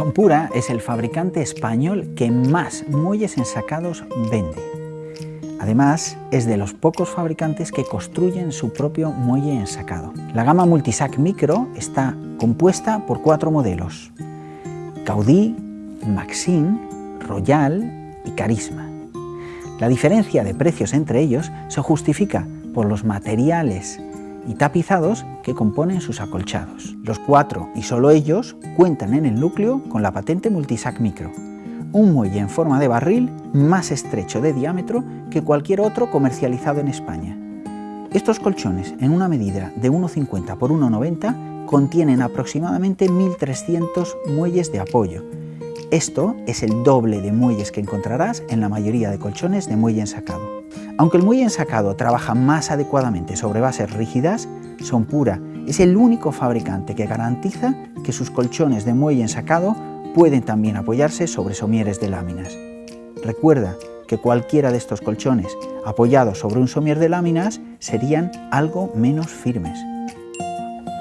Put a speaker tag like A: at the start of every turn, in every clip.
A: Sonpura es el fabricante español que más muelles ensacados vende. Además, es de los pocos fabricantes que construyen su propio muelle ensacado. La gama Multisac Micro está compuesta por cuatro modelos. Gaudí, Maxine, Royal y Carisma. La diferencia de precios entre ellos se justifica por los materiales y tapizados que componen sus acolchados. Los cuatro, y solo ellos, cuentan en el núcleo con la patente Multisac Micro, un muelle en forma de barril más estrecho de diámetro que cualquier otro comercializado en España. Estos colchones, en una medida de 1,50 por 1,90, contienen aproximadamente 1.300 muelles de apoyo. Esto es el doble de muelles que encontrarás en la mayoría de colchones de muelle ensacado. Aunque el muelle ensacado trabaja más adecuadamente sobre bases rígidas, Sonpura es el único fabricante que garantiza que sus colchones de muelle ensacado pueden también apoyarse sobre somieres de láminas. Recuerda que cualquiera de estos colchones apoyados sobre un somier de láminas serían algo menos firmes.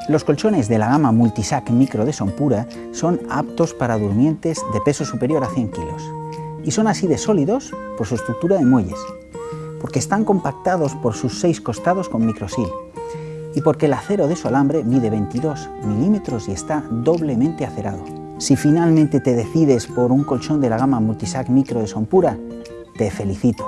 A: Los colchones de la gama Multisac Micro de Sonpura son aptos para durmientes de peso superior a 100 kilos y son así de sólidos por su estructura de muelles, porque están compactados por sus seis costados con microsil y porque el acero de su alambre mide 22 milímetros y está doblemente acerado. Si finalmente te decides por un colchón de la gama Multisac Micro de Sonpura, te felicito.